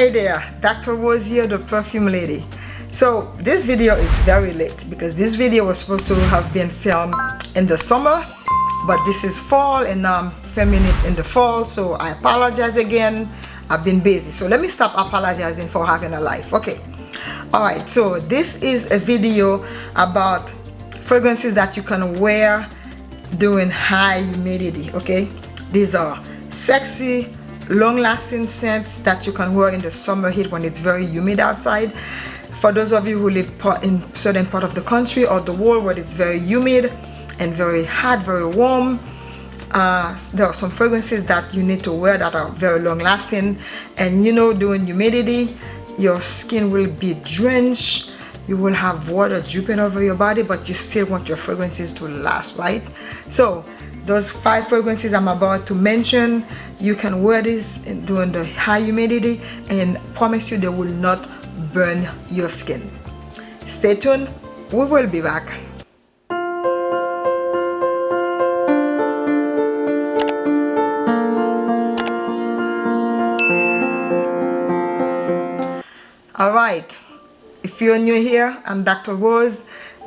Hey there, Dr. Rose here, the perfume lady. So this video is very late because this video was supposed to have been filmed in the summer but this is fall and I'm filming it in the fall so I apologize again. I've been busy so let me stop apologizing for having a life. Okay. Alright, so this is a video about fragrances that you can wear during high humidity. Okay. These are sexy long-lasting scents that you can wear in the summer heat when it's very humid outside. For those of you who live in certain part of the country or the world where it's very humid and very hot very warm uh, there are some fragrances that you need to wear that are very long lasting and you know during humidity your skin will be drenched. You will have water dripping over your body but you still want your fragrances to last right? So those five fragrances I'm about to mention you can wear this during the high humidity and promise you they will not burn your skin. Stay tuned. We will be back. All right. If you're new here I'm Dr. Rose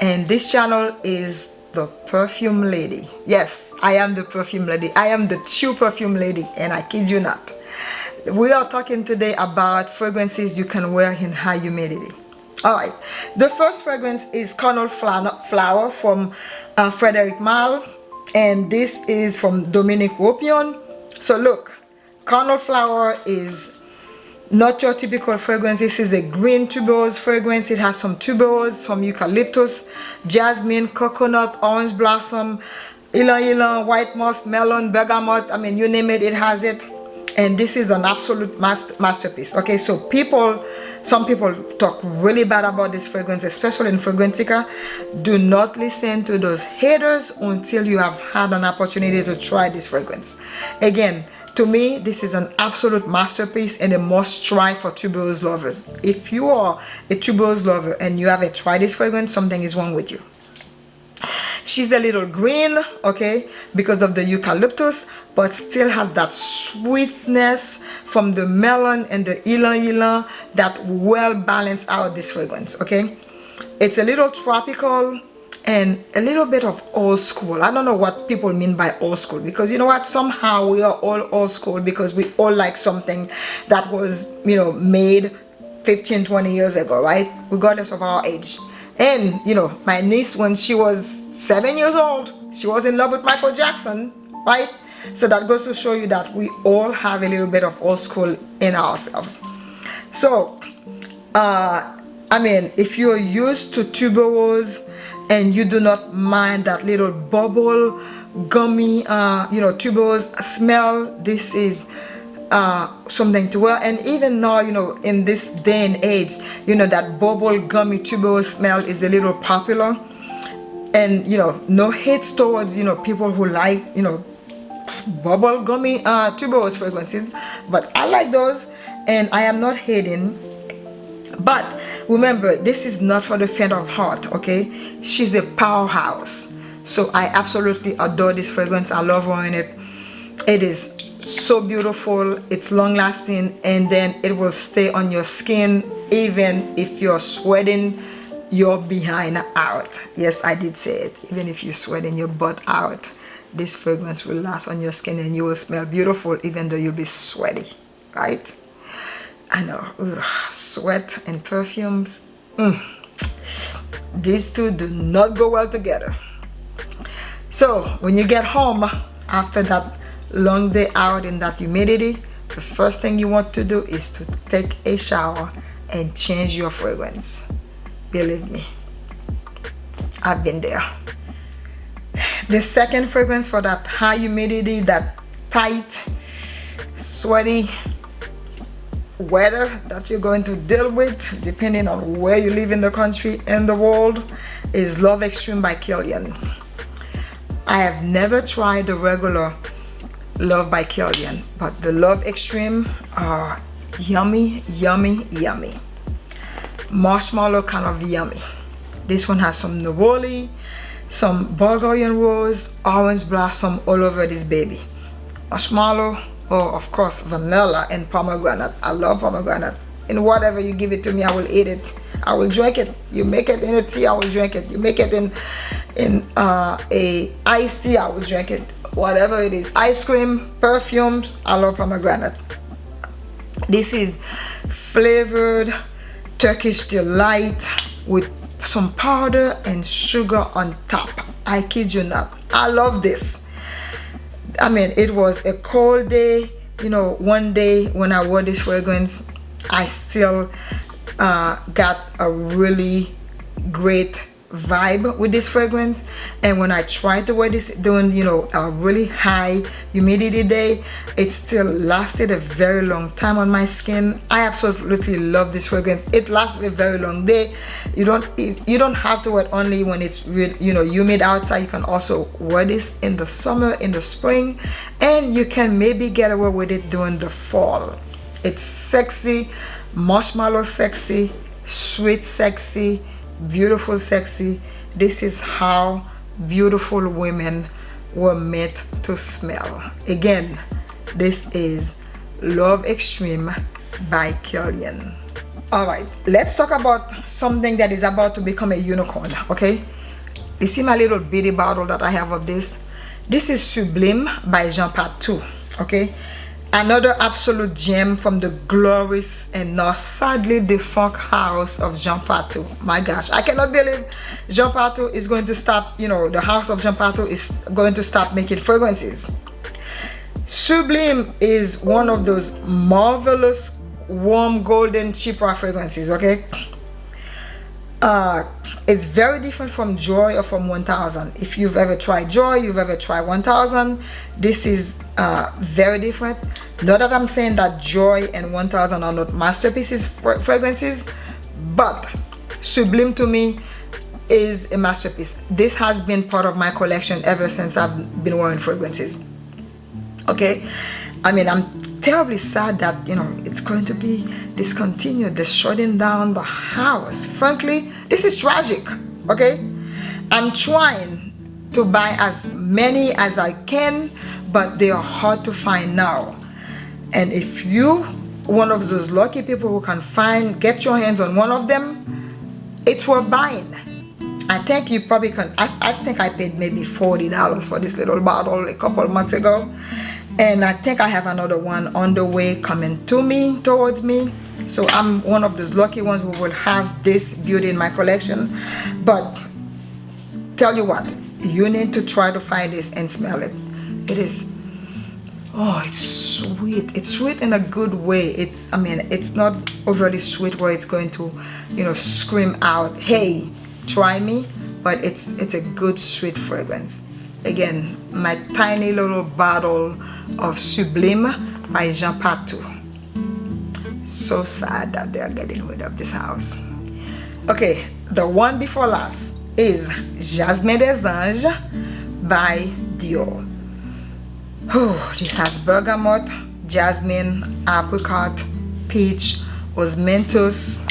and this channel is the perfume lady. Yes i am the perfume lady. I am the true perfume lady and i kid you not. We are talking today about fragrances you can wear in high humidity. All right. The first fragrance is Carnal Flower from uh, Frederic Malle and this is from Dominique Ropion so look Carnal Flower is not your typical fragrance. This is a green tuberose fragrance. It has some tuberose some eucalyptus jasmine coconut orange blossom ylang ylang white moss melon bergamot. I mean you name it it has it. And this is an absolute masterpiece. Okay so people some people talk really bad about this fragrance especially in fragrantica. Do not listen to those haters until you have had an opportunity to try this fragrance. Again to me, this is an absolute masterpiece and a must try for tuberose lovers. If you are a tuberose lover and you haven't tried this fragrance, something is wrong with you. She's a little green, okay, because of the eucalyptus, but still has that sweetness from the melon and the ylang ylang that well balance out this fragrance, okay. It's a little tropical, and a little bit of old school. I don't know what people mean by old school because you know what? Somehow we are all old school because we all like something that was you know made 15 20 years ago right? Regardless of our age. And you know my niece when she was seven years old she was in love with michael jackson right? So that goes to show you that we all have a little bit of old school in ourselves. So uh i mean if you're used to tuberose and you do not mind that little bubble gummy uh, you know tuberose smell. This is uh, something to wear. And even now you know in this day and age you know that bubble gummy tuberose smell is a little popular. And you know no hate towards you know people who like you know bubble gummy uh, tuberose fragrances. But I like those and I am not hating. But remember this is not for the faint of heart okay? She's a powerhouse. So i absolutely adore this fragrance. I love wearing it. It is so beautiful. It's long lasting and then it will stay on your skin even if you're sweating your behind out. Yes i did say it. Even if you're sweating your butt out this fragrance will last on your skin and you will smell beautiful even though you'll be sweaty right I know, ugh, sweat and perfumes. Mm. These two do not go well together. So when you get home after that long day out in that humidity, the first thing you want to do is to take a shower and change your fragrance. Believe me, I've been there. The second fragrance for that high humidity, that tight, sweaty, weather that you're going to deal with depending on where you live in the country and the world is Love Extreme by Kilian. I have never tried the regular Love by Kilian, but the Love Extreme are yummy, yummy, yummy. Marshmallow kind of yummy. This one has some neroli, some Bulgarian rose, orange blossom all over this baby. Marshmallow, oh of course vanilla and pomegranate. I love pomegranate. In whatever you give it to me i will eat it. I will drink it. You make it in a tea i will drink it. You make it in in uh, a iced tea i will drink it. Whatever it is. Ice cream perfumes i love pomegranate. This is flavored turkish delight with some powder and sugar on top. I kid you not. I love this i mean it was a cold day you know one day when i wore this fragrance i still uh, got a really great vibe with this fragrance. And when I tried to wear this during you know a really high humidity day it still lasted a very long time on my skin. I absolutely love this fragrance. It lasts a very long day. You don't you don't have to wear it only when it's you know humid outside. You can also wear this in the summer in the spring. And you can maybe get away with it during the fall. It's sexy marshmallow sexy sweet sexy beautiful sexy. This is how beautiful women were meant to smell. Again this is love extreme by Kilian all right let's talk about something that is about to become a unicorn okay? You see my little bitty bottle that I have of this? This is Sublime by Jean Patou okay another absolute gem from the glorious and now sadly defunct house of Jean Patou. My gosh, I cannot believe Jean Patou is going to stop, you know, the house of Jean Patou is going to stop making fragrances. Sublime is one of those marvelous warm golden chypre fragrances, okay? uh, it's very different from joy or from 1000 if you've ever tried joy you've ever tried 1000 this is uh, very different not that i'm saying that joy and 1000 are not masterpieces fragrances but sublime to me is a masterpiece. This has been part of my collection ever since i've been wearing fragrances. Okay? I mean i'm terribly sad that you know it's going to be discontinued they're shutting down the house. Frankly this is tragic okay? I'm trying to buy as many as i can but they are hard to find now and if you one of those lucky people who can find get your hands on one of them it's worth buying. I think you probably can I, I think I paid maybe $40 for this little bottle a couple months ago. And I think I have another one on the way coming to me towards me. So I'm one of those lucky ones who will have this beauty in my collection. But tell you what you need to try to find this and smell it. It is oh it's sweet it's sweet in a good way it's I mean it's not overly sweet where it's going to you know scream out hey try me but it's it's a good sweet fragrance again my tiny little bottle of Sublime by Jean Patou. So sad that they are getting rid of this house. Okay, the one before last is Jasmine des Anges by Dior. Oh, this has bergamot, jasmine, apricot, peach, osmanthus,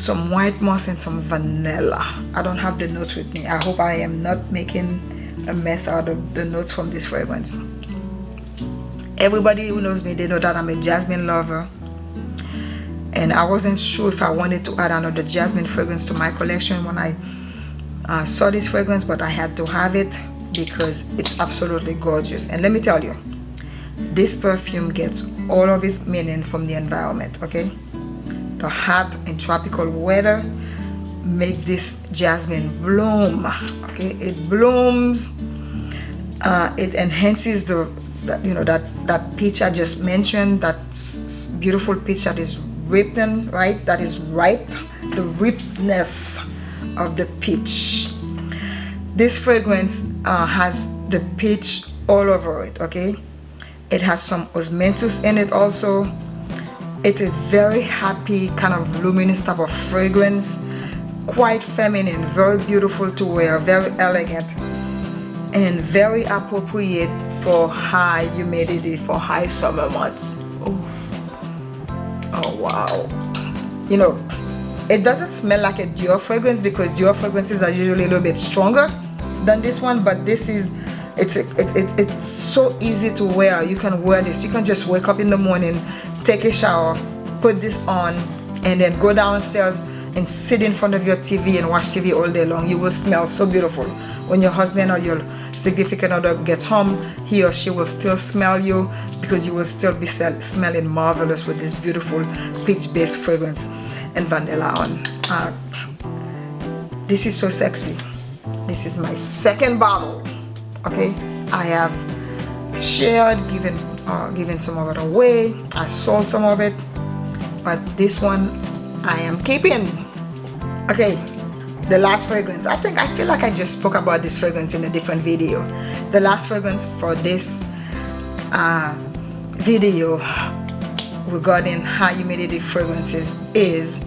some white moss and some vanilla. I don't have the notes with me. I hope I am not making a mess out of the notes from this fragrance everybody who knows me they know that i'm a jasmine lover and i wasn't sure if i wanted to add another jasmine fragrance to my collection when i uh, saw this fragrance but i had to have it because it's absolutely gorgeous. And let me tell you this perfume gets all of its meaning from the environment okay? The hot and tropical weather make this jasmine bloom okay? It blooms uh, it enhances the that you know that that peach I just mentioned that beautiful peach that is ripped in right? That is ripe the ripeness of the peach this fragrance uh, has the peach all over it okay? It has some osmanthus in it also. It's a very happy kind of luminous type of fragrance. Quite feminine very beautiful to wear very elegant and very appropriate for high humidity for high summer months. Oh, oh wow. You know it doesn't smell like a Dior fragrance because Dior fragrances are usually a little bit stronger than this one but this is it's it, it, it's so easy to wear. You can wear this. You can just wake up in the morning take a shower put this on and then go downstairs and sit in front of your TV and watch TV all day long. You will smell so beautiful. When your husband or your significant other gets home he or she will still smell you because you will still be smelling marvelous with this beautiful peach based fragrance and vanilla on. Uh, this is so sexy this is my second bottle okay? I have shared given uh, given some of it away. I sold some of it but this one I am keeping. Okay the last fragrance. I think I feel like I just spoke about this fragrance in a different video. The last fragrance for this uh, video regarding high humidity fragrances is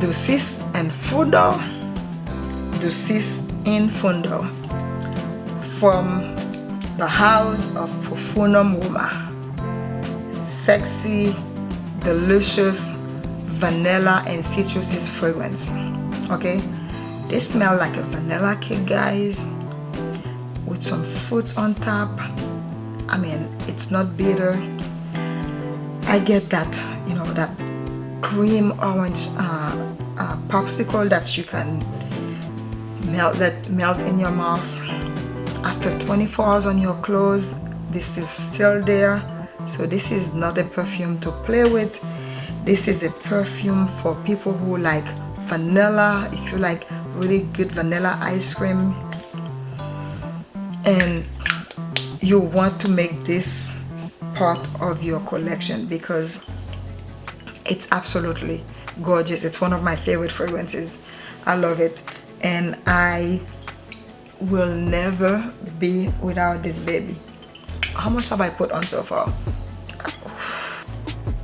Dulcis and Fundo Dulcis in Fundo from the house of Profumum Roma sexy delicious vanilla and citrusy fragrance. Okay? They smell like a vanilla cake guys with some fruits on top. I mean it's not bitter. I get that you know that cream orange uh, uh, popsicle that you can melt that melt in your mouth. After 24 hours on your clothes this is still there. So this is not a perfume to play with. This is a perfume for people who like vanilla if you like really good vanilla ice cream. And you want to make this part of your collection because it's absolutely gorgeous. It's one of my favorite fragrances. I love it and I will never be without this baby. How much have I put on so far?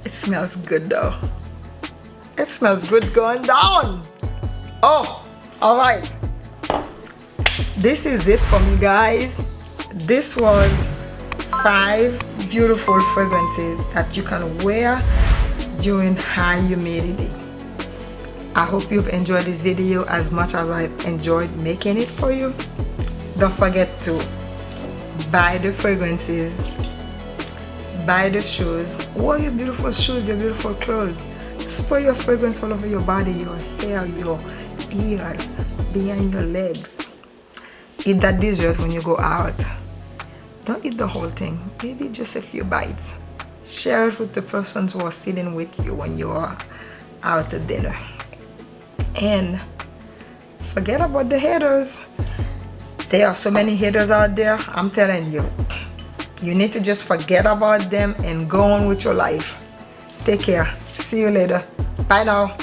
It smells good though. It smells good going down. Oh all right. This is it for me guys. This was five beautiful fragrances that you can wear during high humidity I hope you've enjoyed this video as much as I enjoyed making it for you don't forget to buy the fragrances buy the shoes wear your beautiful shoes your beautiful clothes Spray your fragrance all over your body, your hair, your ears, behind your legs. Eat that dessert when you go out. Don't eat the whole thing, maybe just a few bites. Share it with the persons who are sitting with you when you are out at dinner. And forget about the haters. There are so many haters out there, I'm telling you. You need to just forget about them and go on with your life. Take care. See you later. Bye now.